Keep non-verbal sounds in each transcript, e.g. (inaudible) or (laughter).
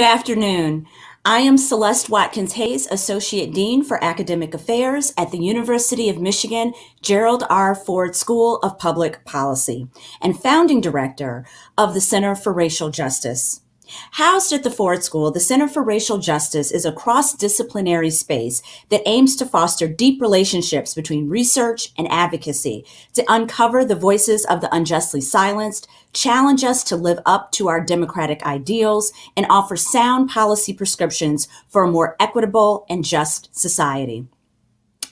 Good afternoon. I am Celeste Watkins Hayes, Associate Dean for Academic Affairs at the University of Michigan Gerald R. Ford School of Public Policy and founding director of the Center for Racial Justice. Housed at the Ford School, the Center for Racial Justice is a cross-disciplinary space that aims to foster deep relationships between research and advocacy to uncover the voices of the unjustly silenced, challenge us to live up to our democratic ideals, and offer sound policy prescriptions for a more equitable and just society.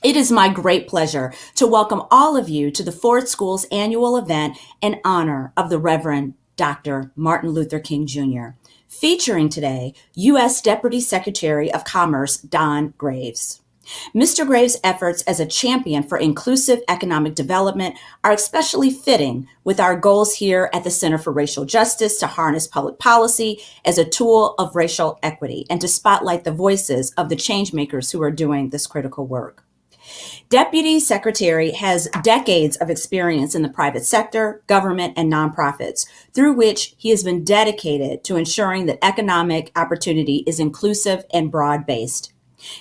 It is my great pleasure to welcome all of you to the Ford School's annual event in honor of the Reverend Dr. Martin Luther King Jr featuring today U.S. Deputy Secretary of Commerce Don Graves. Mr. Graves' efforts as a champion for inclusive economic development are especially fitting with our goals here at the Center for Racial Justice to harness public policy as a tool of racial equity and to spotlight the voices of the changemakers who are doing this critical work. Deputy Secretary has decades of experience in the private sector, government, and nonprofits, through which he has been dedicated to ensuring that economic opportunity is inclusive and broad-based.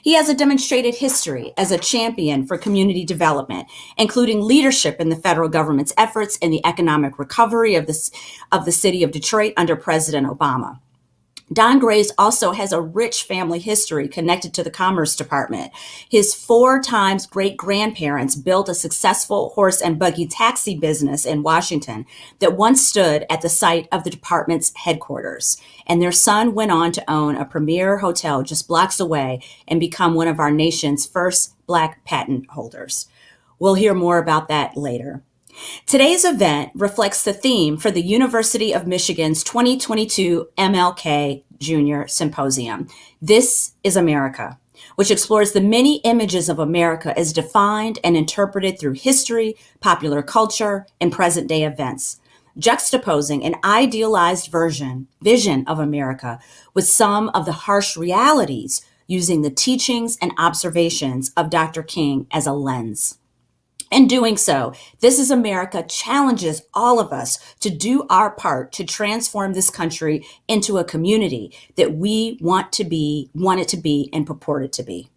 He has a demonstrated history as a champion for community development, including leadership in the federal government's efforts in the economic recovery of the, of the city of Detroit under President Obama. Don Graves also has a rich family history connected to the Commerce Department. His four times great grandparents built a successful horse and buggy taxi business in Washington that once stood at the site of the department's headquarters. And their son went on to own a premier hotel just blocks away and become one of our nation's first Black patent holders. We'll hear more about that later. Today's event reflects the theme for the University of Michigan's 2022 MLK Junior Symposium. This is America, which explores the many images of America as defined and interpreted through history, popular culture, and present day events, juxtaposing an idealized version, vision of America with some of the harsh realities using the teachings and observations of Dr. King as a lens. In doing so, This is America challenges all of us to do our part to transform this country into a community that we want to be, want it to be, and purport it to be.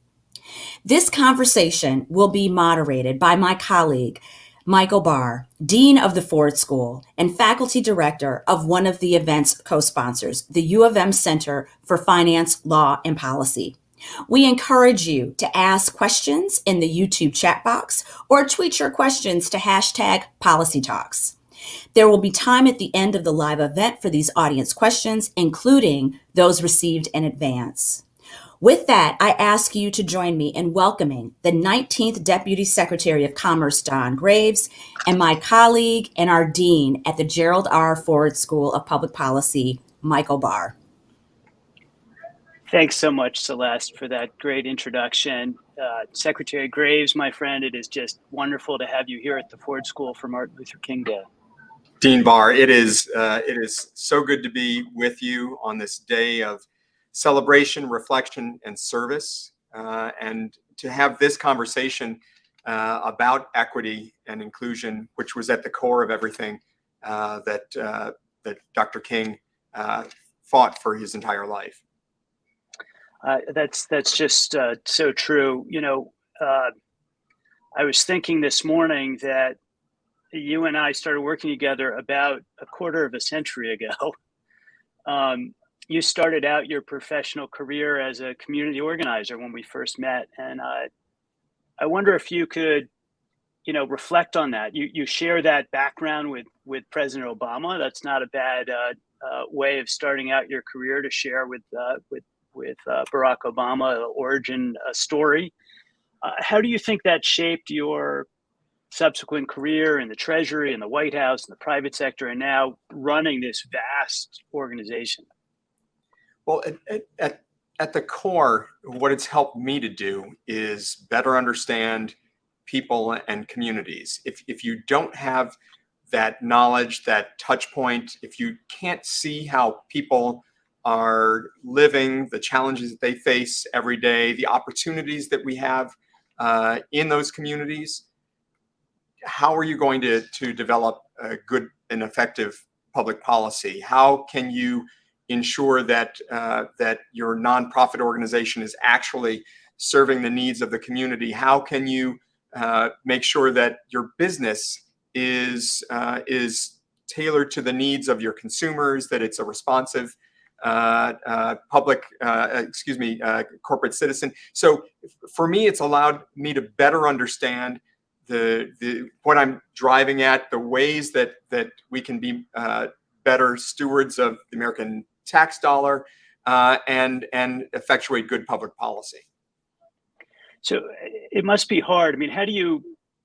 This conversation will be moderated by my colleague, Michael Barr, Dean of the Ford School and Faculty Director of one of the event's co-sponsors, the U of M Center for Finance, Law, and Policy. We encourage you to ask questions in the YouTube chat box or tweet your questions to hashtag Policy Talks. There will be time at the end of the live event for these audience questions, including those received in advance. With that, I ask you to join me in welcoming the 19th Deputy Secretary of Commerce, Don Graves, and my colleague and our Dean at the Gerald R. Ford School of Public Policy, Michael Barr. Thanks so much, Celeste, for that great introduction. Uh, Secretary Graves, my friend, it is just wonderful to have you here at the Ford School for Martin Luther King Day. Dean Barr, it is uh, it is so good to be with you on this day of celebration, reflection, and service, uh, and to have this conversation uh, about equity and inclusion, which was at the core of everything uh, that uh, that Dr. King fought for his entire life. Uh, that's that's just uh, so true. You know, uh, I was thinking this morning that you and I started working together about a quarter of a century ago. (laughs) Um, you started out your professional career as a community organizer when we first met, and uh, I wonder if you could, you know, reflect on that. You you share that background with with President Obama. That's not a bad uh, uh, way of starting out your career to share with with with uh, Barack Obama origin uh, story. Uh, how do you think that shaped your subsequent career in the Treasury and the White House and the private sector, and now running this vast organization? Well, at, at, at the core, what it's helped me to do is better understand people and communities. If, if you don't have that knowledge, that touch point, if you can't see how people are living, the challenges that they face every day, the opportunities that we have uh, in those communities, how are you going to, to develop a good and effective public policy? How can you ensure that uh, that your nonprofit organization is actually serving the needs of the community? How can you uh, make sure that your business is uh, is tailored to the needs of your consumers? That it's a responsive Uh, uh, public, uh, excuse me, uh, corporate citizen. So for me, it's allowed me to better understand the, the what I'm driving at, the ways that that we can be better stewards of the American tax dollar, uh, and and effectuate good public policy. So it must be hard. I mean, how do you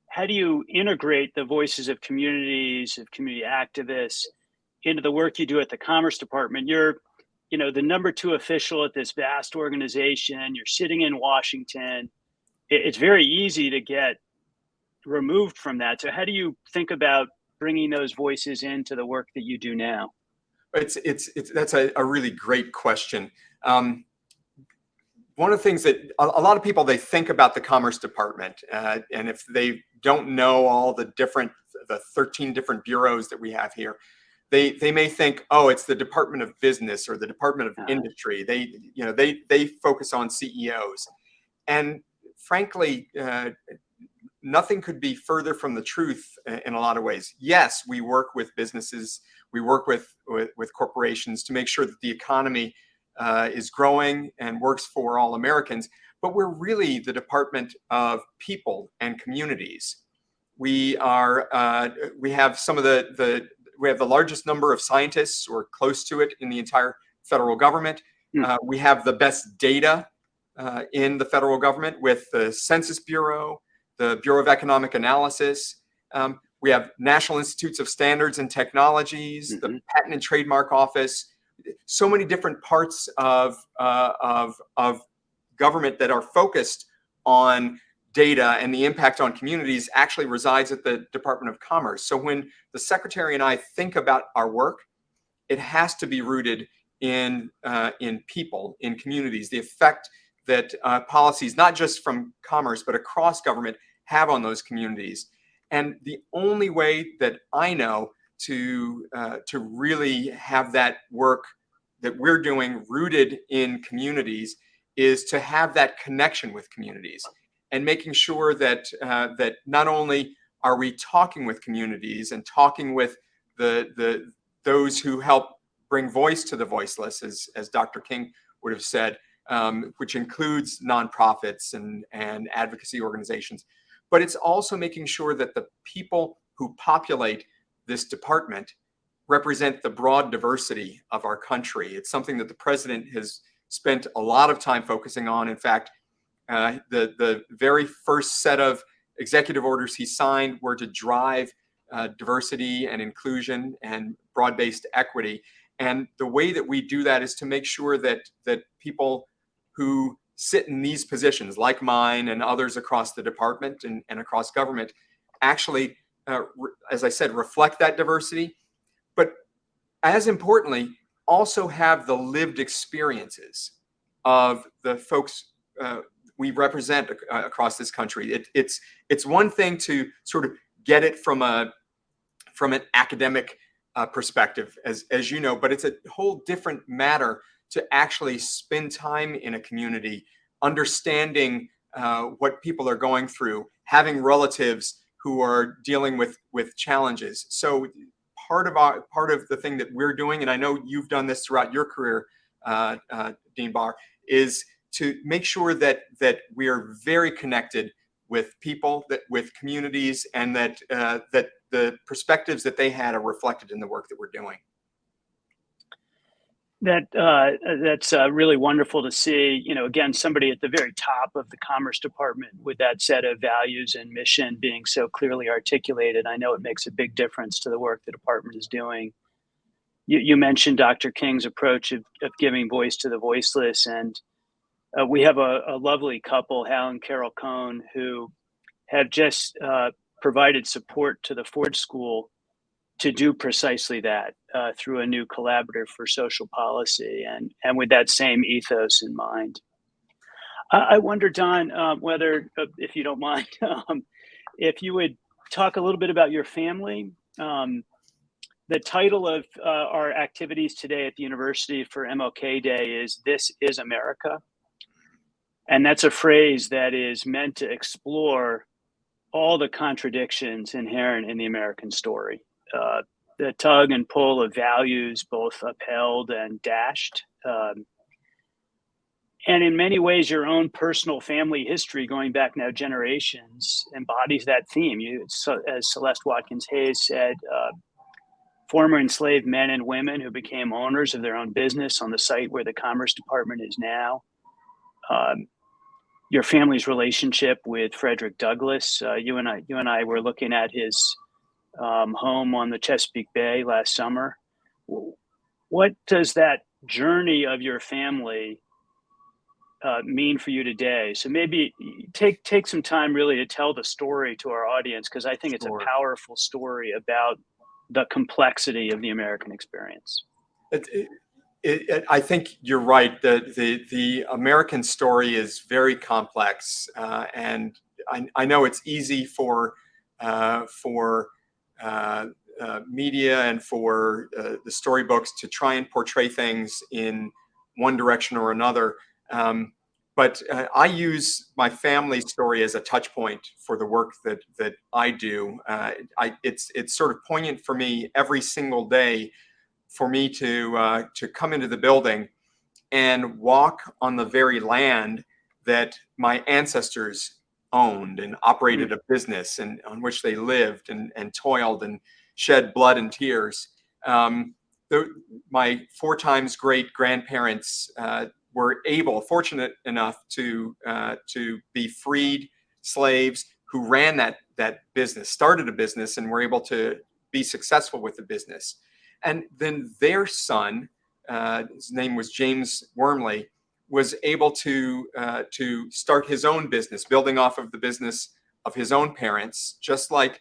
how do you integrate the voices of communities, of community activists, into the work you do at the Commerce Department? You're you know the number two official at this vast organization you're sitting in washington it's very easy to get removed from that. So how do you think about bringing those voices into the work that you do now? It's it's, it's that's a, a really great question. Um, one of the things that a, a, lot of people they think about the commerce department uh, and if they don't know all the different the 13 different bureaus that we have here they they may think, oh, it's the Department of Business or the Department of Industry. They you know they they focus on CEOs, and frankly, uh, nothing could be further from the truth in a lot of ways. Yes, we work with businesses, we work with with, with corporations to make sure that the economy uh, is growing and works for all Americans. But we're really the Department of People and Communities. We are uh, we have some of the the we have the largest number of scientists or close to it in the entire federal government. Mm. Uh, we have the best data uh, in the federal government with the Census Bureau, the Bureau of Economic Analysis. Um, we have National Institutes of Standards and Technologies, mm -hmm. the mm-hmm. Patent and Trademark Office, so many different parts of, uh, of, of government that are focused on data and the impact on communities actually resides at the Department of Commerce. So when the secretary and I think about our work, it has to be rooted in uh, in people, in communities, the effect that uh, policies, not just from commerce, but across government have on those communities. And the only way that I know to, uh, to really have that work that we're doing rooted in communities is to have that connection with communities and making sure that uh, that not only are we talking with communities and talking with the the those who help bring voice to the voiceless, as as Dr. King would have said, um, which includes nonprofits and and advocacy organizations, but it's also making sure that the people who populate this department represent the broad diversity of our country. It's something that the president has spent a lot of time focusing on. In fact, uh, the, the very first set of executive orders he signed were to drive uh, diversity and inclusion and broad-based equity. And the way that we do that is to make sure that, that people who sit in these positions, like mine and others across the department and, and across government, actually, uh, as I said, reflect that diversity. But as importantly, also have the lived experiences of the folks uh, we represent uh, across this country. It, it's it's one thing to sort of get it from a from an academic uh, perspective, as as you know, but it's a whole different matter to actually spend time in a community, understanding uh, what people are going through, having relatives who are dealing with with challenges. So part of our part of the thing that we're doing, and I know you've done this throughout your career, uh, uh, Dean Barr, is to make sure that that we are very connected with people, that with communities, and that uh, that the perspectives that they had are reflected in the work that we're doing. That uh, that's uh, really wonderful to see. You know, again, somebody at the very top of the Commerce Department with that set of values and mission being so clearly articulated. I know it makes a big difference to the work the department is doing. You, you mentioned Dr. King's approach of, of giving voice to the voiceless, and uh, we have a, a, lovely couple, Hal and Carol Cohn, who have just uh, provided support to the Ford School to do precisely that uh, through a new collaborative for social policy and, and with that same ethos in mind. I, wonder, Don, um, whether, uh, if you don't mind, (laughs) um, if you would talk a little bit about your family. Um, the title of uh, our activities today at the university for MLK Day is This is America. And that's a phrase that is meant to explore all the contradictions inherent in the American story. Uh, the tug and pull of values, both upheld and dashed. Um, and in many ways, your own personal family history, going back now generations, embodies that theme. You, as Celeste Watkins Hayes said, uh, former enslaved men and women who became owners of their own business on the site where the Commerce Department is now. Um, your family's relationship with Frederick Douglass. Uh, you and I, you and I were looking at his um, home on the Chesapeake Bay last summer. What does that journey of your family uh, mean for you today? So maybe take take some time really to tell the story to our audience because I think it's a powerful story about the complexity of the American experience. It, it, it, it- I think you're right. The, the, the American story is very complex. Uh, and I, I know it's easy for, uh, for uh, uh, media and for uh, the storybooks to try and portray things in one direction or another. Um, but uh, I use my family story as a touch point for the work that that I do. I, it's it's sort of poignant for me every single day for me to uh, to come into the building and walk on the very land that my ancestors owned and operated a business and on which they lived and, and toiled and shed blood and tears. Um, the, my four times great grandparents uh, were able, fortunate enough to uh, to be freed slaves who ran that that business, started a business, and were able to be successful with the business. And then their son, uh, his name was James Wormley, was able to uh, to start his own business, building off of the business of his own parents, just like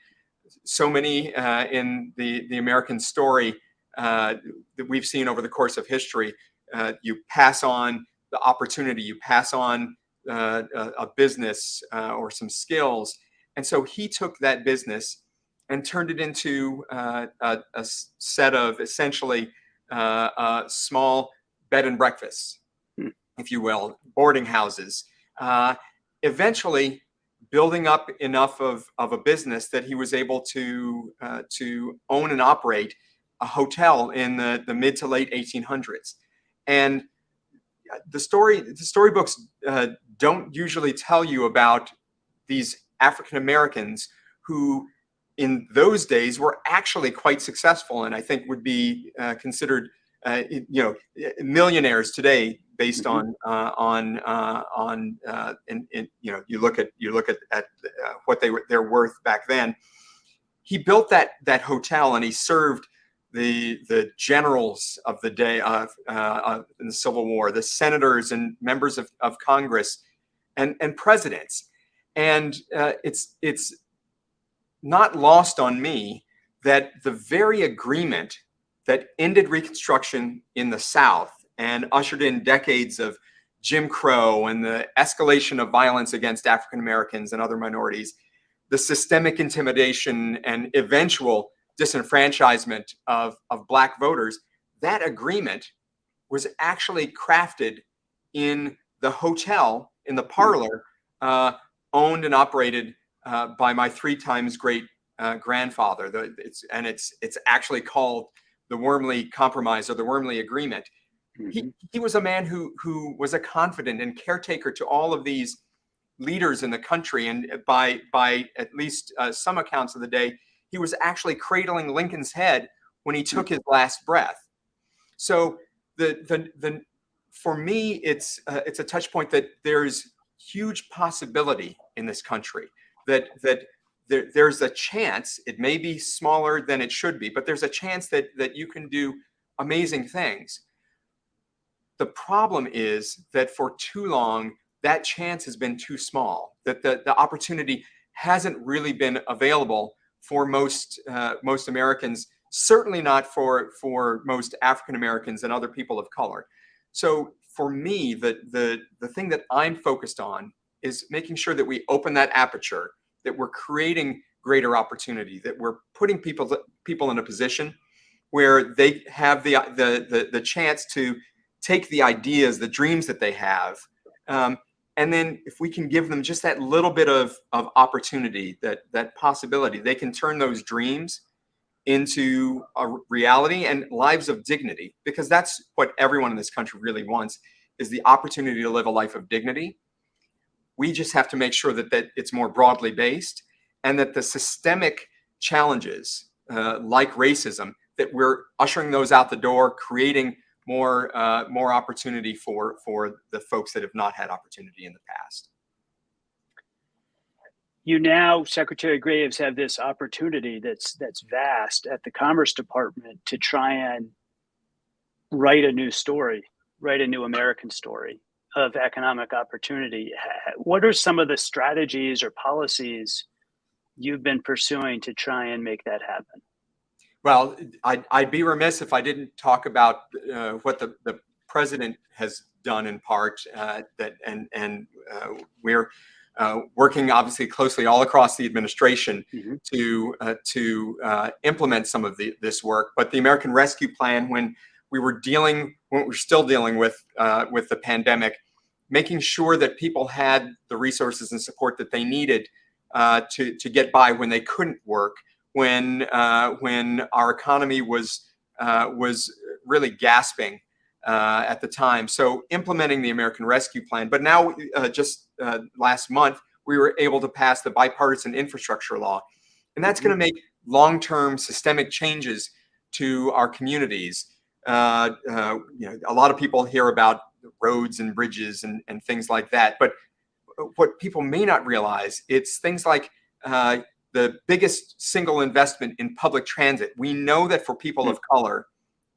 so many uh, in the the American story uh, that we've seen over the course of history. Uh, you pass on the opportunity, you pass on uh, a, a business or some skills, and so he took that business and turned it into uh, a, a set of essentially uh, uh, small bed and breakfasts, Hmm. if you will, boarding houses. Uh, eventually, building up enough of, of a business that he was able to uh, to own and operate a hotel in the, the mid to late 1800s. And the story the storybooks uh, don't usually tell you about these African Americans who in those days were actually quite successful and I think would be uh, considered uh, you know millionaires today based Mhm. on uh, on uh, on uh, and, and you know you look at you look at, at uh, what they were their worth back then he built that that hotel and he served the the generals of the day of uh, uh, in the Civil War, the senators and members of, of Congress, and and presidents, and uh, it's it's not lost on me that the very agreement that ended Reconstruction in the South and ushered in decades of Jim Crow and the escalation of violence against African Americans and other minorities, the systemic intimidation and eventual disenfranchisement of, of black voters, that agreement was actually crafted in the hotel, in the parlor, uh, owned and operated uh, by my three times great uh, grandfather. The, it's, and it's, it's actually called the Wormley Compromise or the Wormley Agreement. He, he was a man who, who was a confident and caretaker to all of these leaders in the country. And by, by at least uh, some accounts of the day, he was actually cradling Lincoln's head when he took his last breath. So the the the for me, it's uh, it's a touch point that there's huge possibility in this country that that there, there's a chance it may be smaller than it should be, but there's a chance that that you can do amazing things. The problem is that for too long that chance has been too small. That the the opportunity hasn't really been available for most uh, most Americans, certainly not for for most African Americans and other people of color. So for me, the the the thing that I'm focused on is making sure that we open that aperture, that we're creating greater opportunity, that we're putting people people in a position where they have the, the, the, the chance to take the ideas, the dreams that they have, um, and then if we can give them just that little bit of, of opportunity, that, that possibility, they can turn those dreams into a reality and lives of dignity, because that's what everyone in this country really wants, is the opportunity to live a life of dignity. We just have to make sure that, that it's more broadly based and that the systemic challenges uh, like racism, that we're ushering those out the door, creating more uh, more opportunity for for the folks that have not had opportunity in the past. You now, Secretary Graves, have this opportunity that's that's vast at the Commerce Department to try and write a new story, write a new American story of economic opportunity. What are some of the strategies or policies you've been pursuing to try and make that happen? Well, I'd, I'd be remiss if I didn't talk about uh, what the, the president has done in part uh, that and and uh, we're uh, working obviously closely all across the administration mm -hmm. to uh, to uh, implement some of the, this work. But the American Rescue Plan, when we were dealing, when we we're still dealing with with the pandemic, making sure that people had the resources and support that they needed to to get by when they couldn't work when uh, when our economy was uh, was really gasping uh, at the time. So implementing the American Rescue Plan, but now uh, just uh, last month we were able to pass the bipartisan infrastructure law, and that's going to make long-term systemic changes to our communities. Uh, you know, a lot of people hear about roads and bridges and, and things like that, but what people may not realize, it's things like uh, the biggest single investment in public transit. We know that for people of color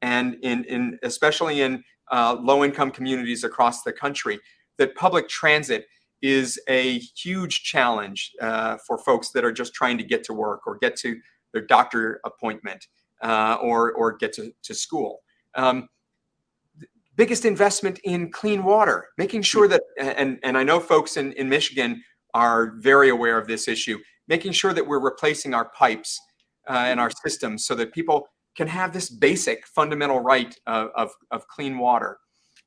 and in, in especially in uh, low income communities across the country, that public transit is a huge challenge uh, for folks that are just trying to get to work or get to their doctor appointment uh, or, or get to, to school. Um, biggest investment in clean water, making sure that, and, and I know folks in, in Michigan are very aware of this issue, making sure that we're replacing our pipes uh, and our systems so that people can have this basic fundamental right of, of, of clean water.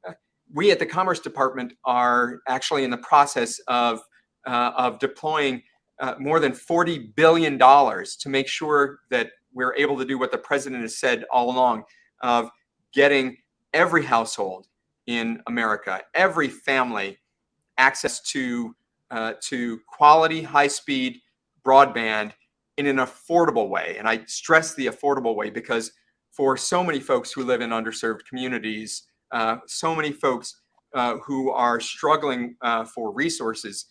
Uh, we at the Commerce Department are actually in the process of, uh, of deploying uh, more than $40 billion to make sure that we're able to do what the president has said all along of getting every household in America, every family access to, uh, to quality, high-speed broadband in an affordable way. And I stress the affordable way because for so many folks who live in underserved communities, uh, so many folks uh, who are struggling uh, for resources,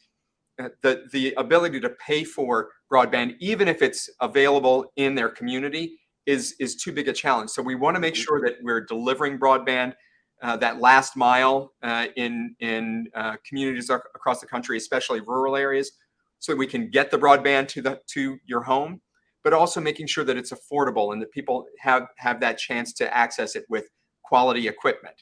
uh, the, the ability to pay for broadband, even if it's available in their community, is, is too big a challenge. So we want to make mm-hmm. sure that we're delivering broadband uh, that last mile uh, in, in communities across the country, especially rural areas, so that we can get the broadband to the to your home, but also making sure that it's affordable and that people have have that chance to access it with quality equipment.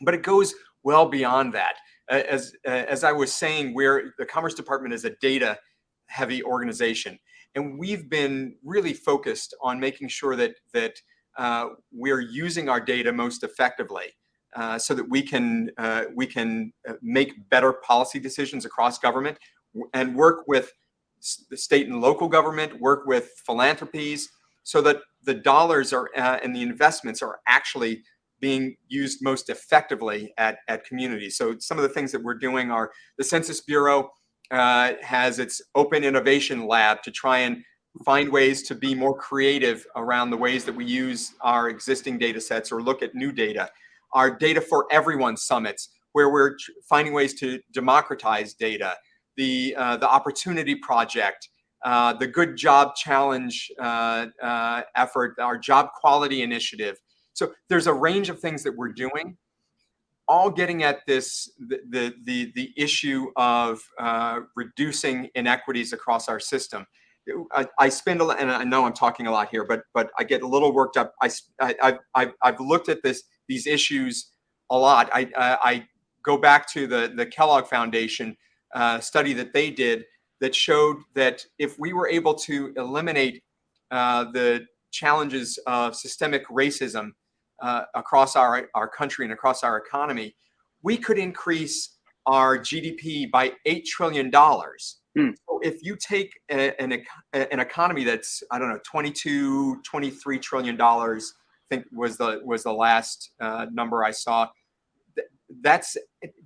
But it goes well beyond that. As as I was saying, we're the Commerce Department is a data heavy organization, and we've been really focused on making sure that that uh, we're using our data most effectively. Uh, so that we can uh, we can uh, make better policy decisions across government and work with the state and local government, work with philanthropies, so that the dollars are uh, and the investments are actually being used most effectively at, at communities. So some of the things that we're doing are the Census Bureau uh, has its open innovation lab to try and find ways to be more creative around the ways that we use our existing data sets or look at new data. Our Data for Everyone summits, where we're finding ways to democratize data the, uh, the Opportunity Project, uh, the Good Job Challenge uh, uh, effort, our Job Quality Initiative. So there's a range of things that we're doing, all getting at this, the, the, the, issue of uh, reducing inequities across our system. I, I, spend a lot, and I know I'm talking a lot here, but but I get a little worked up. I, I, I've, I've looked at this these issues a lot. I, I go back to the, the Kellogg Foundation, uh, study that they did that showed that if we were able to eliminate uh, the challenges of systemic racism uh, across our, our country and across our economy, we could increase our GDP by $8 trillion. Hmm. So if you take a, an, an economy that's, I don't know, 22, 23 trillion dollars, I think was the, was the last uh, number I saw, that's,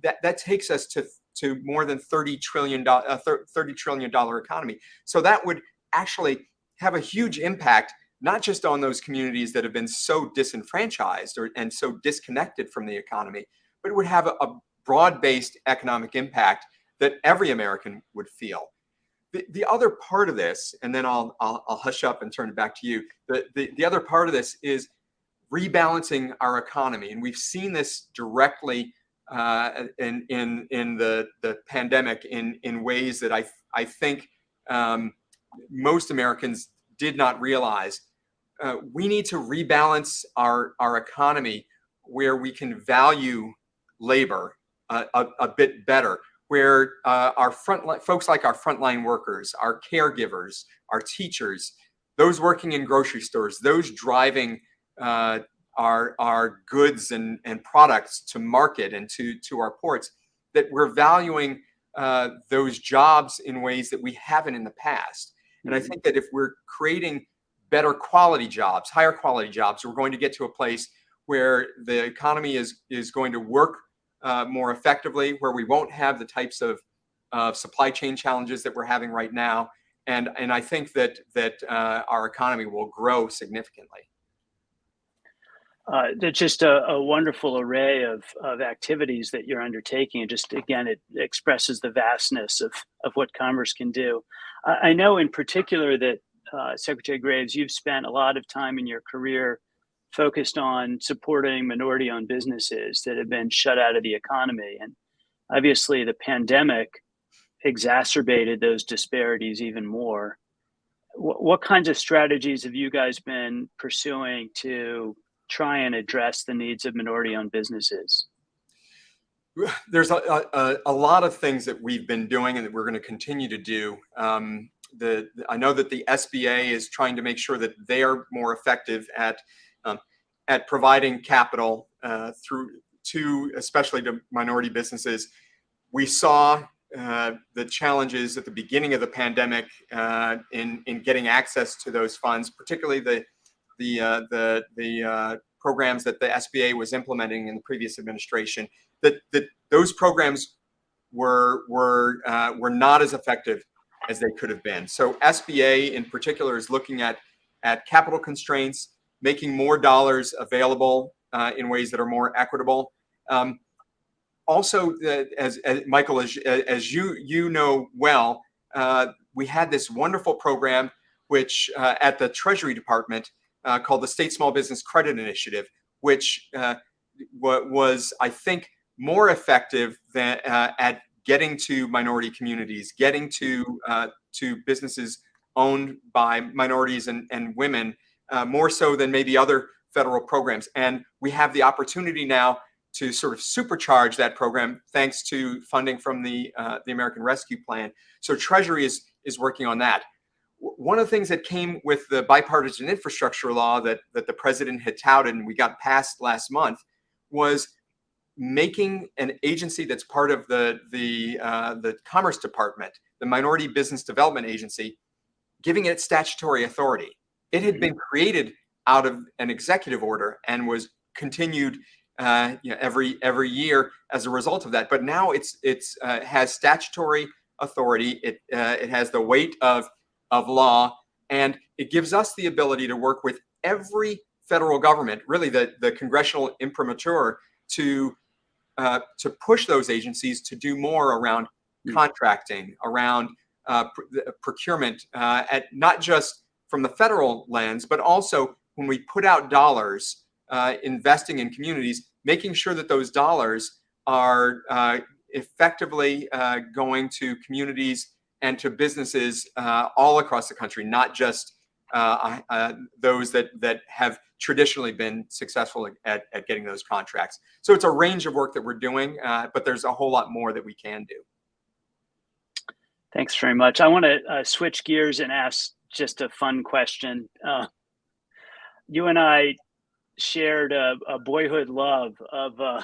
that, that takes us to, to more than 30 trillion, uh, 30 trillion dollar economy. So that would actually have a huge impact not just on those communities that have been so disenfranchised or, and so disconnected from the economy, but it would have a, a broad-based economic impact that every American would feel. The, the other part of this, and then I'll, I'll, I'll hush up and turn it back to you. The, the, the other part of this is rebalancing our economy. And we've seen this directly uh, in, in, in the, the pandemic in, in ways that I, I think um, most Americans did not realize. Uh, we need to rebalance our, our economy where we can value labor uh, a, a, bit better, where uh, our front folks like our frontline workers, our caregivers, our teachers, those working in grocery stores, those driving uh, our, our goods and, and products to market and to, to our ports, that we're valuing uh, those jobs in ways that we haven't in the past. And I mm-hmm. think that if we're creating better quality jobs, higher quality jobs, we're going to get to a place where the economy is, is going to work uh, more effectively, where we won't have the types of uh, supply chain challenges that we're having right now. And, and I think that, that uh, our economy will grow significantly. Uh, just a, a, wonderful array of, of activities that you're undertaking. And just again, it expresses the vastness of, of what commerce can do. I know in particular that uh, Secretary Graves, you've spent a lot of time in your career focused on supporting minority owned businesses that have been shut out of the economy. And obviously, the pandemic exacerbated those disparities even more. What, what kinds of strategies have you guys been pursuing to try and address the needs of minority owned businesses? (laughs) There's a, a, a, lot of things that we've been doing and that we're going to continue to do. Um, the, I know that the SBA is trying to make sure that they are more effective at um, at providing capital uh, through to especially to minority businesses. We saw uh, the challenges at the beginning of the pandemic uh, in in getting access to those funds, particularly the the uh, the the uh, programs that the SBA was implementing in the previous administration. That that those programs were were uh, were not as effective as they could have been. So SBA in particular is looking at at capital constraints, making more dollars available uh, in ways that are more equitable. Um, also, uh, as, as, Michael, as, as you you know well, uh, we had this wonderful program which uh, at the Treasury Department uh, called the State Small Business Credit Initiative, which was, I think, more effective than at getting to minority communities, getting to uh, to businesses owned by minorities and, and women, uh, more so than maybe other federal programs. And we have the opportunity now to sort of supercharge that program thanks to funding from the uh, the American Rescue Plan. So Treasury is is working on that. One of the things that came with the bipartisan infrastructure law that that the president had touted and we got passed last month was making an agency that's part of the the uh, the Commerce Department, the Minority Business Development Agency, giving it statutory authority. It had been created out of an executive order and was continued uh, you know, every every year as a result of that. But now it's it's uh, has statutory authority. It uh, it has the weight of of law, and it gives us the ability to work with every federal government, really the the congressional imprimatur, to uh, to push those agencies to do more around hmm. contracting, around uh, pr procurement, uh, at not just from the federal lens, but also when we put out dollars uh, investing in communities, making sure that those dollars are uh, effectively going to communities and to businesses all across the country, not just those that that have traditionally been successful at, at getting those contracts. So it's a range of work that we're doing, uh, but there's a whole lot more that we can do. Thanks very much. I want to uh, switch gears and ask just a fun question. Uh, you and I shared a, a boyhood love of uh,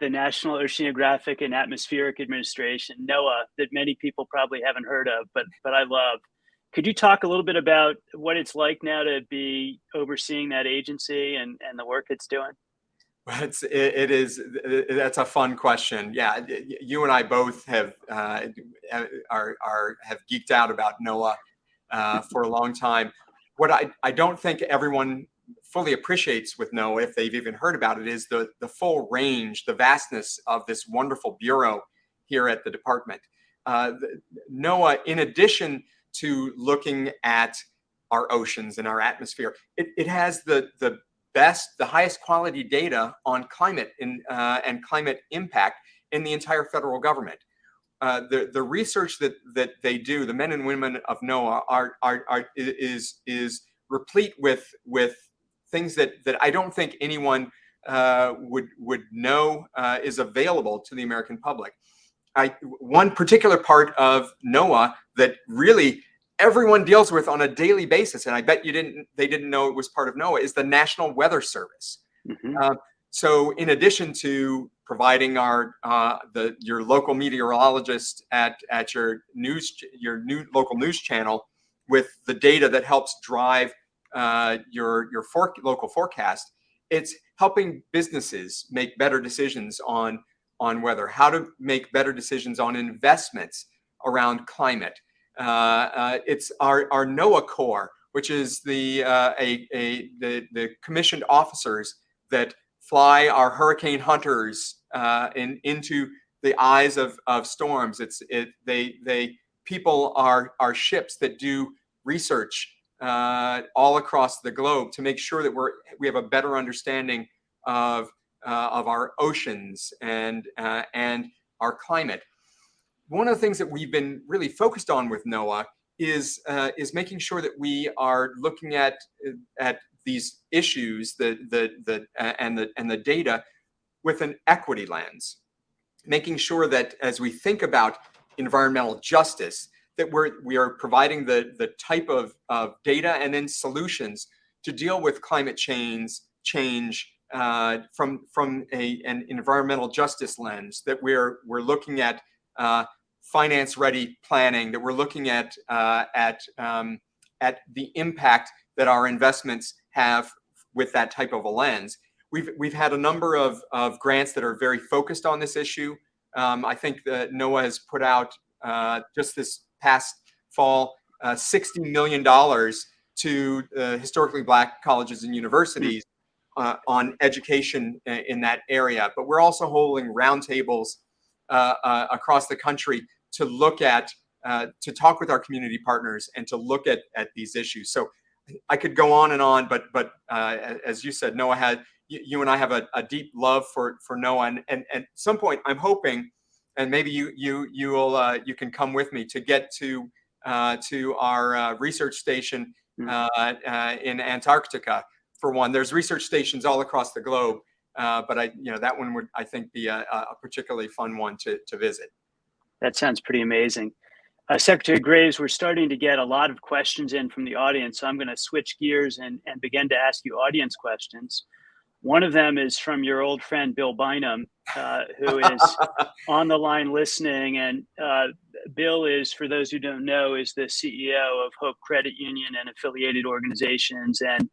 the National Oceanographic and Atmospheric Administration, NOAA, that many people probably haven't heard of, but but I love. Could you talk a little bit about what it's like now to be overseeing that agency and, and the work it's doing? It's it, is that's a fun question. Yeah, you and I both have uh, are are have geeked out about NOAA uh, for a long time. What I I don't think everyone fully appreciates with NOAA, if they've even heard about it, is the, the full range, the vastness of this wonderful bureau here at the department. Uh, NOAA, in addition to looking at our oceans and our atmosphere, it, it has the, the best, the highest quality data on climate in, uh, and climate impact in the entire federal government. Uh, the the research that that they do, the men and women of NOAA are are, are is is replete with with things that that I don't think anyone uh, would would know uh, is available to the American public. I, one particular part of NOAA that really everyone deals with on a daily basis, and I bet you didn't they didn't know it was part of NOAA, is the National Weather Service. Mm -hmm. uh, so, in addition to providing our uh, the your local meteorologist at at your news your new local news channel with the data that helps drive uh, your your for, local forecast. It's helping businesses make better decisions on on weather, how to make better decisions on investments around climate. Uh, uh, it's our our NOAA Corps, which is the uh, a, a the the commissioned officers that fly our hurricane hunters uh, in into the eyes of of storms. It's it they they people are are ships that do research uh, all across the globe to make sure that we're we have a better understanding of uh, of our oceans and uh, and our climate. One of the things that we've been really focused on with NOAA is uh, is making sure that we are looking at at these issues, the the the and the and the data with an equity lens, making sure that as we think about environmental justice, that we're, we are providing the, the type of, of data and then solutions to deal with climate change, change uh, from, from a, an environmental justice lens, that we're, we're looking at uh, finance ready planning, that we're looking at, uh, at, um, at the impact that our investments have with that type of a lens. We've, we've had a number of, of grants that are very focused on this issue. Um, I think that NOAA has put out uh, just this past fall uh, $60 million to uh, historically black colleges and universities uh, on education in that area. But we're also holding roundtables uh, uh, across the country to look at, uh, to talk with our community partners and to look at, at these issues. So I could go on and on, but but as you said, Noah had, you, you and I have a, a, deep love for, for NOAA. And, and, and at some point, I'm hoping and maybe you you you will uh, you can come with me to get to uh, to our uh, research station hmm. uh, uh, in Antarctica for one. There's research stations all across the globe, uh, but I you know that one would I think be a, a particularly fun one to to visit. That sounds pretty amazing. Secretary Graves, we're starting to get a lot of questions in from the audience, so I'm going to switch gears and, and begin to ask you audience questions. One of them is from your old friend Bill Bynum, uh, who is (laughs) on the line listening. And uh, Bill is, for those who don't know, is the CEO of Hope Credit Union and affiliated organizations. And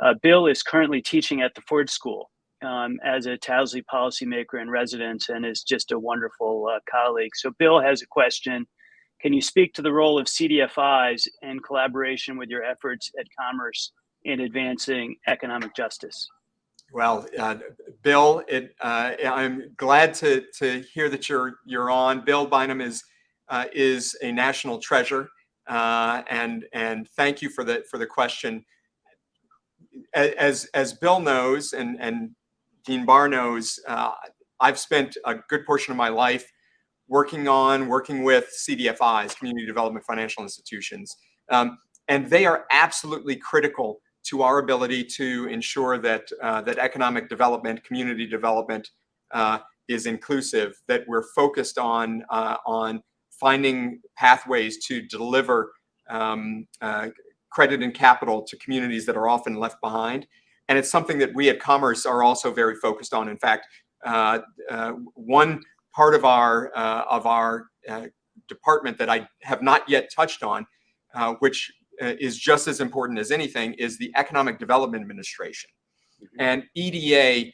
uh, Bill is currently teaching at the Ford School um, as a Towsley policymaker in residence and is just a wonderful uh, colleague. So Bill has a question. Can you speak to the role of CDFIs in collaboration with your efforts at Commerce in advancing economic justice? Well, uh, Bill, it, uh, I'm glad to, to hear that you're you're on. Bill Bynum is uh, is a national treasure, uh, and and thank you for the for the question. As as Bill knows, and and Dean Barr knows, uh, I've spent a good portion of my life working on working with CDFIs, Community Development Financial Institutions, um, and they are absolutely critical to our ability to ensure that uh, that economic development, community development uh, is inclusive, that we're focused on uh, on finding pathways to deliver um, uh, credit and capital to communities that are often left behind. And it's something that we at Commerce are also very focused on. In fact, uh, uh, one part of our uh, of our uh, department that I have not yet touched on, uh, which uh, is just as important as anything, is the Economic Development Administration. Mm -hmm. And EDA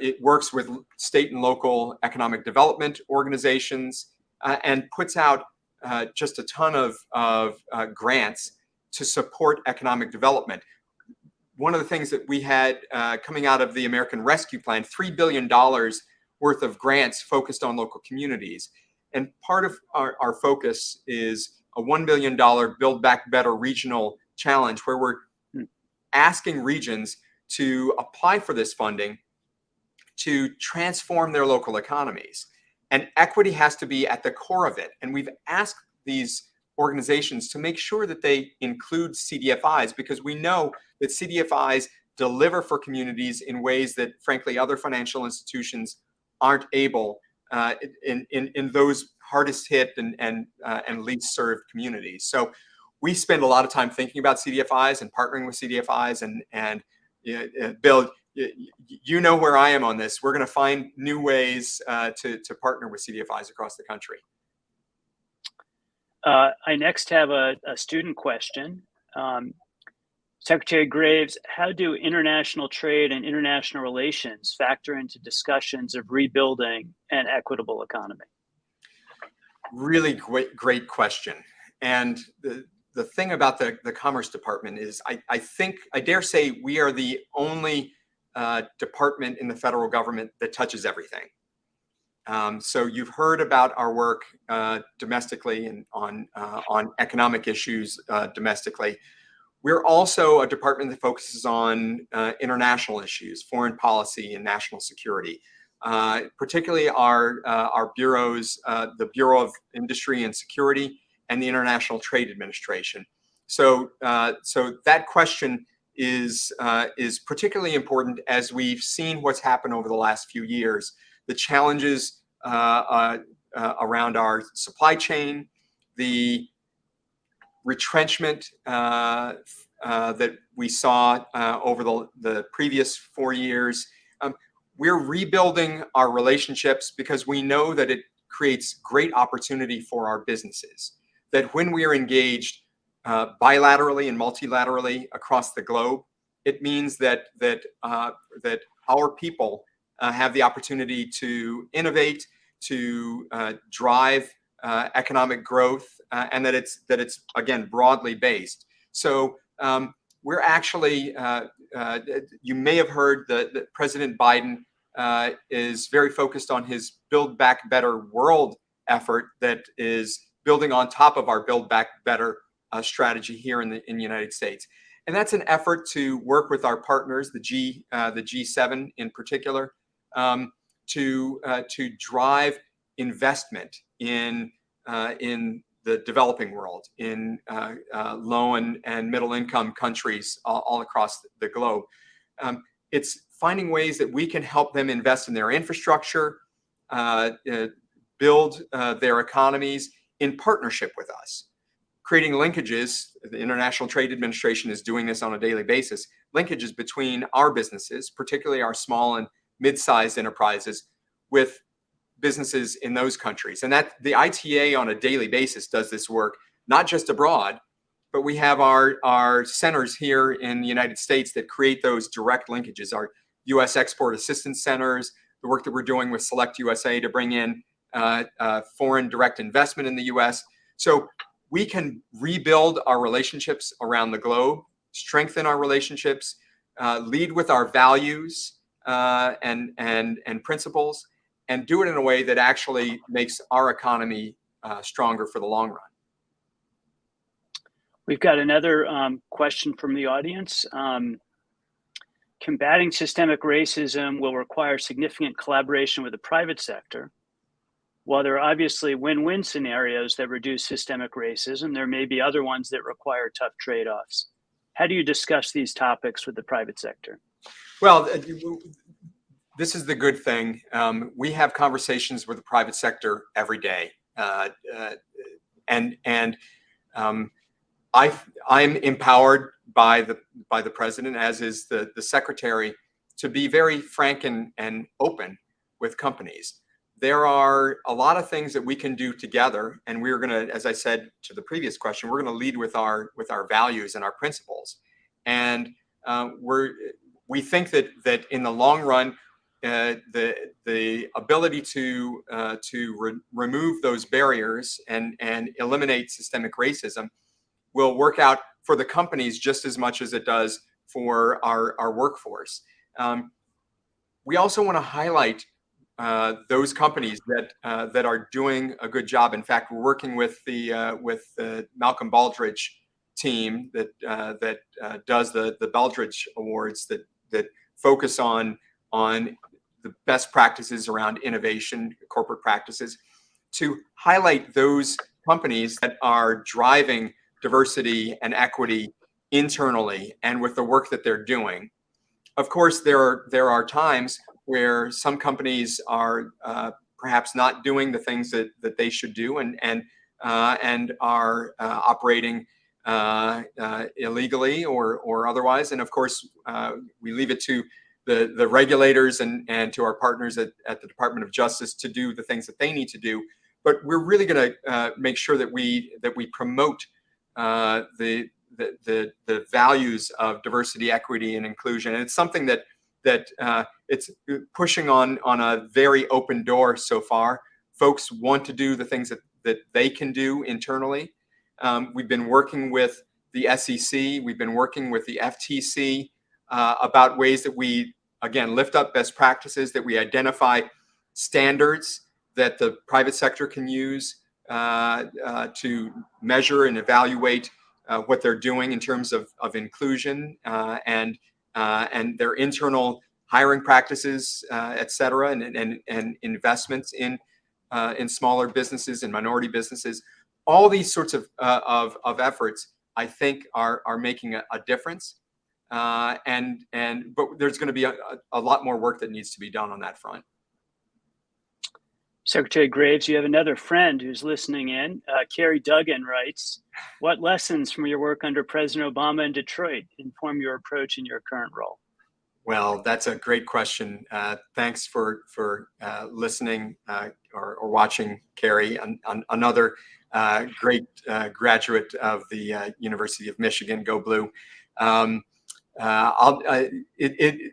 it works with state and local economic development organizations and puts out just a ton of, of grants to support economic development one of the things that we had uh, coming out of the American Rescue Plan, $3 billion worth of grants focused on local communities. And part of our, our focus is a $1 billion Build Back Better regional challenge where we're asking regions to apply for this funding to transform their local economies. And equity has to be at the core of it. And we've asked these organizations to make sure that they include CDFIs because we know that CDFIs deliver for communities in ways that frankly other financial institutions aren't able uh, in, in, in those hardest hit and, and, uh, and least served communities. So we spend a lot of time thinking about CDFIs and partnering with CDFIs and, and uh, Bill, you know where I am on this. We're going to find new ways uh, to, to partner with CDFIs across the country. Uh, I next have a, a student question. Um, Secretary Graves, how do international trade and international relations factor into discussions of rebuilding an equitable economy? Really great, great question. And the, the thing about the, the Commerce Department is I, I think, I dare say we are the only uh, department in the federal government that touches everything. Um, so you've heard about our work uh, domestically and on, uh, on economic issues uh, domestically. We're also a department that focuses on uh, international issues, foreign policy and national security. Uh, particularly our, our bureaus, the Bureau of Industry and Security and the International Trade Administration. So, so that question is, is particularly important as we've seen what's happened over the last few years the challenges uh, uh, uh, around our supply chain, the retrenchment that we saw over the, the previous four years. Um, we're rebuilding our relationships because we know that it creates great opportunity for our businesses. That when we are engaged uh, bilaterally and multilaterally across the globe, it means that that uh, that our people uh, have the opportunity to innovate, to uh, drive uh, economic growth, uh, and that it's that it's again broadly based. So um, we're actually, you may have heard that, that President Biden is very focused on his Build Back Better world effort that is building on top of our Build Back Better strategy here in the in the United States. And that's an effort to work with our partners, the G, the G7 in particular, um, to uh, to drive investment in uh, in the developing world, in uh, uh, low and, and middle income countries all, all across the globe. Um, it's finding ways that we can help them invest in their infrastructure, uh, uh, build their economies in partnership with us creating linkages, the International Trade Administration is doing this on a daily basis, linkages between our businesses, particularly our small and mid-sized enterprises with businesses in those countries. And that the ITA on a daily basis does this work, not just abroad, but we have our, our centers here in the United States that create those direct linkages, our U.S. Export Assistance Centers, the work that we're doing with Select USA to bring in uh, uh, foreign direct investment in the U.S. So we can rebuild our relationships around the globe, strengthen our relationships, uh, lead with our values, uh, and, and, and principles and do it in a way that actually makes our economy uh, stronger for the long run. We've got another um, question from the audience. Um, combating systemic racism will require significant collaboration with the private sector. While there are obviously win-win scenarios that reduce systemic racism, there may be other ones that require tough trade-offs. How do you discuss these topics with the private sector? Well, uh, this is the good thing. Um, we have conversations with the private sector every day. Uh, uh, and and um, I I'm empowered by the by the president, as is the the secretary, to be very frank and, and open with companies. There are a lot of things that we can do together, and we're going to, as I said to the previous question, we're going to lead with our with our values and our principles, and uh, we're we think that that in the long run, uh, the the ability to uh, to re remove those barriers and and eliminate systemic racism will work out for the companies just as much as it does for our our workforce. Um, we also want to highlight uh, those companies that uh, that are doing a good job. In fact, we're working with the uh, with the Malcolm Baldrige team that uh, that uh, does the the Baldrige Awards that that focus on on the best practices around innovation, corporate practices, to highlight those companies that are driving diversity and equity internally and with the work that they're doing. Of course, there are, there are times where some companies are uh, perhaps not doing the things that, that they should do and, and, uh, and are uh, operating uh, uh, illegally or, or otherwise. And of course, we leave it to the, the regulators and, and to our partners at, at the Department of Justice to do the things that they need to do. But we're really going to make sure that we, that we promote the, the, the, the values of diversity, equity, and inclusion. And it's something that that uh, it's pushing on on a very open door so far. Folks want to do the things that, that they can do internally. Um, we've been working with the SEC, we've been working with the FTC uh, about ways that we, again, lift up best practices, that we identify standards that the private sector can use uh, uh to measure and evaluate uh, what they're doing in terms of, of inclusion uh, and uh, and their internal hiring practices, uh, et cetera, and, and, and investments in uh, in smaller businesses and minority businesses. All these sorts of of, of efforts, I think, are are making a, a difference. and and but there's going to be a, a lot more work that needs to be done on that front. Secretary Graves, you have another friend who's listening in. Uh, Carrie Duggan writes, what lessons from your work under President Obama in Detroit inform your approach in your current role? Well, that's a great question. Uh, thanks for for uh, listening uh, or, or, watching, Carrie. An, an, another uh, great uh, graduate of the University of Michigan, Go Blue. Um, it, it,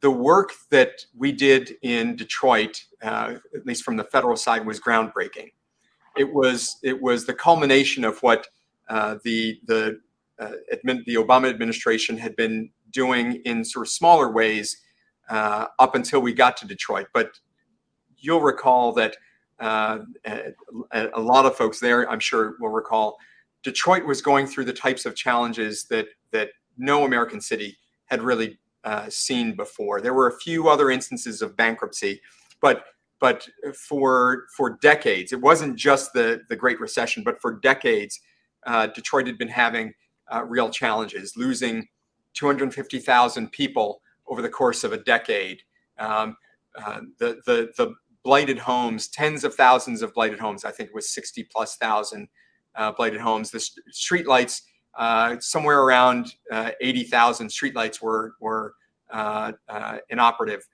the work that we did in Detroit, uh, at least from the federal side, was groundbreaking. It was it was the culmination of what uh, the the uh, the Obama administration had been doing in sort of smaller ways uh, up until we got to Detroit. But you'll recall that uh, a, a lot of folks there, I'm sure, will recall Detroit was going through the types of challenges that that no American city had really uh, seen before. There were a few other instances of bankruptcy, but but for for decades, it wasn't just the the Great Recession, but for decades, uh, Detroit had been having uh, real challenges, losing 250,000 people over the course of a decade. Um, uh, the the the blighted homes, tens of thousands of blighted homes. I think it was 60 plus thousand uh, blighted homes. The st street lights uh, somewhere around uh, 80,000 streetlights were, were uh, uh inoperative.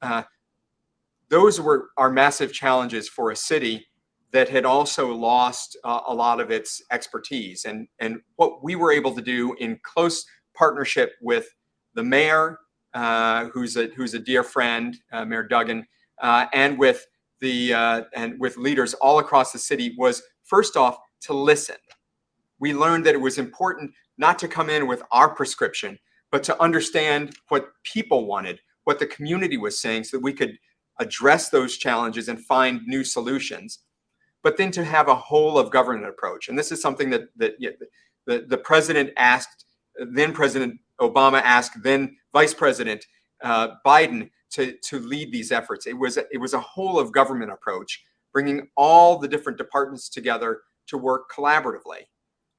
Uh, those were are massive challenges for a city that had also lost a lot of its expertise. And, and what we were able to do in close partnership with the mayor, who's, a, who's a dear friend, Mayor Duggan, and with the and with leaders all across the city was first off to listen we learned that it was important not to come in with our prescription, but to understand what people wanted, what the community was saying so that we could address those challenges and find new solutions. But then to have a whole of government approach. And this is something that, that the, the president asked, then President Obama asked, then Vice President uh, Biden to, to lead these efforts. It was, it was a whole of government approach, bringing all the different departments together to work collaboratively.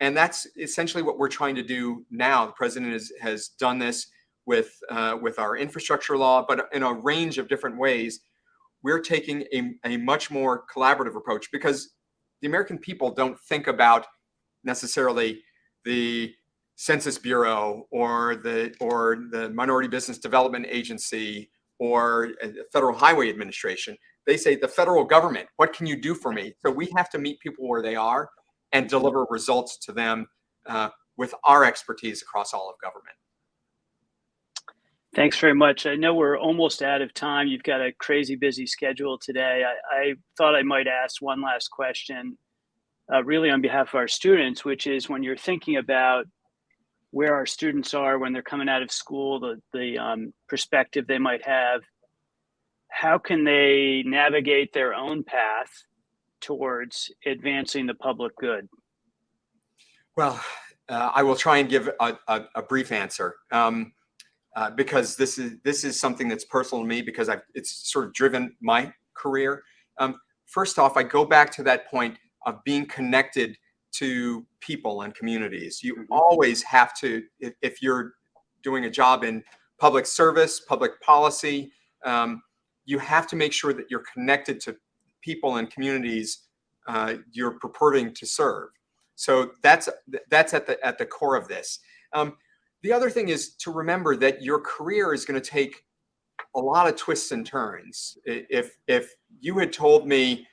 And that's essentially what we're trying to do now. The president has, has done this with, uh, with our infrastructure law, but in a range of different ways. We're taking a, a much more collaborative approach because the American people don't think about necessarily the Census Bureau or the or the Minority Business Development Agency or the Federal Highway Administration. They say the federal government, what can you do for me? So we have to meet people where they are and deliver results to them uh, with our expertise across all of government. Thanks very much. I know we're almost out of time. You've got a crazy busy schedule today. I, I thought I might ask one last question, uh, really on behalf of our students, which is when you're thinking about where our students are when they're coming out of school, the, the um, perspective they might have, how can they navigate their own path towards advancing the public good? Well, uh, I will try and give a, a, a brief answer. Um, uh, because this is this is something that's personal to me because I've, it's sort of driven my career. Um, first off, I go back to that point of being connected to people and communities. You Mhm. always have to, if, if you're doing a job in public service, public policy, um, you have to make sure that you're connected to people and communities uh, you're purporting to serve. So that's that's at the at the core of this. Um, the other thing is to remember that your career is going to take a lot of twists and turns. If if you had told me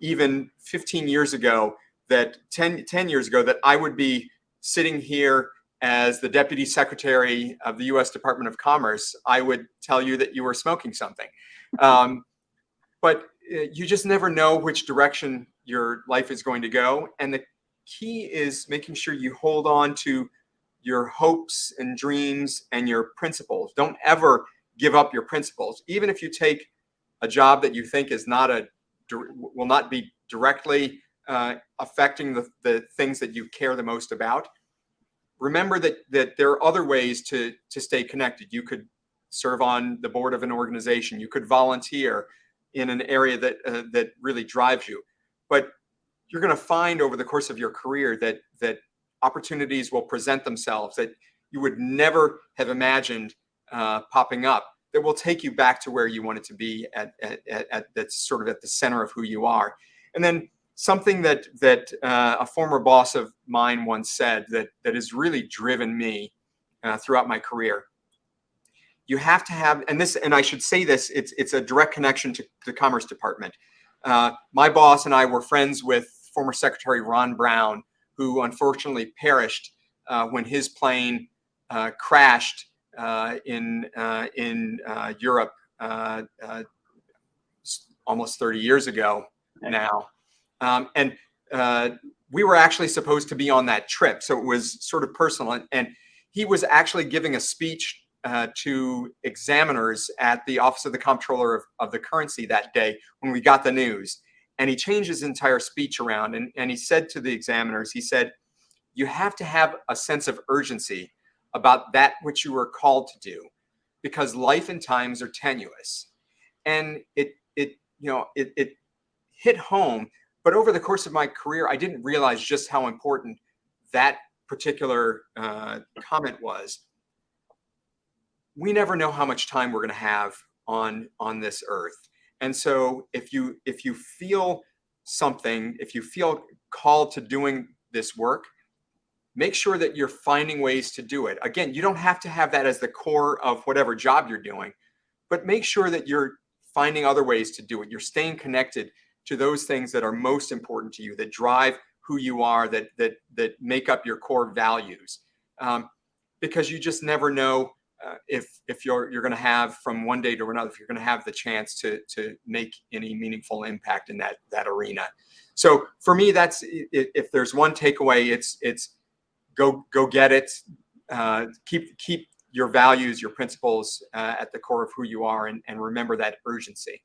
even 15 years ago that 10, 10 years ago that I would be sitting here as the deputy secretary of the U.S. Department of Commerce, I would tell you that you were smoking something. (laughs) Um, but you just never know which direction your life is going to go, and the key is making sure you hold on to your hopes and dreams and your principles. Don't ever give up your principles, even if you take a job that you think is not a will not be directly uh, affecting the, the things that you care the most about. Remember that that there are other ways to to stay connected. You could serve on the board of an organization. You could volunteer in an area that uh, that really drives you. But you're going to find over the course of your career that that opportunities will present themselves that you would never have imagined uh, popping up that will take you back to where you wanted to be at, at, at, at that's sort of at the center of who you are and then something that that uh, a former boss of mine once said that that has really driven me uh, throughout my career you have to have and this and i should say this it's it's a direct connection to the commerce department. Uh, my boss and i were friends with former secretary ron brown who unfortunately perished uh, when his plane uh, crashed uh, in uh, in uh, Europe uh, uh, almost 30 years ago now, um, and uh, we were actually supposed to be on that trip, so it was sort of personal. And, and he was actually giving a speech uh, to examiners at the Office of the Comptroller of, of the Currency that day when we got the news. And he changed his entire speech around and, and he said to the examiners he said you have to have a sense of urgency about that which you were called to do because life and times are tenuous. And it it you know it, it hit home but over the course of my career i didn't realize just how important that particular uh, comment was we never know how much time we're going to have on on this earth and so if you if you feel something, if you feel called to doing this work, make sure that you're finding ways to do it. Again, you don't have to have that as the core of whatever job you're doing, but make sure that you're finding other ways to do it. You're staying connected to those things that are most important to you, that drive who you are, that that that make up your core values. Um, because you just never know uh, if if you're you're going to have from one day to another if you're going to have the chance to to make any meaningful impact in that that arena so for me that's if there's one takeaway it's it's go go get it uh, keep keep your values your principles uh, at the core of who you are and, and remember that urgency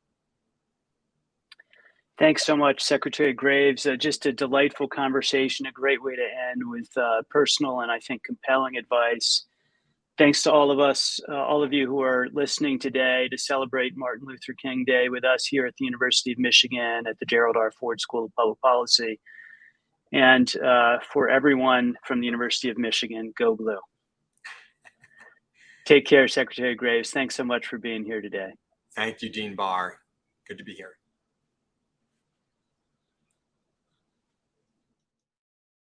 Thanks so much, Secretary Graves. Uh, just a delightful conversation, a great way to end with uh, personal and I think compelling advice. Thanks to all of us, uh, all of you who are listening today to celebrate Martin Luther King Day with us here at the University of Michigan at the Gerald R. Ford School of Public Policy. And uh, for everyone from the University of Michigan, go blue. Take care, Secretary Graves. Thanks so much for being here today. thank you dean barr good to be here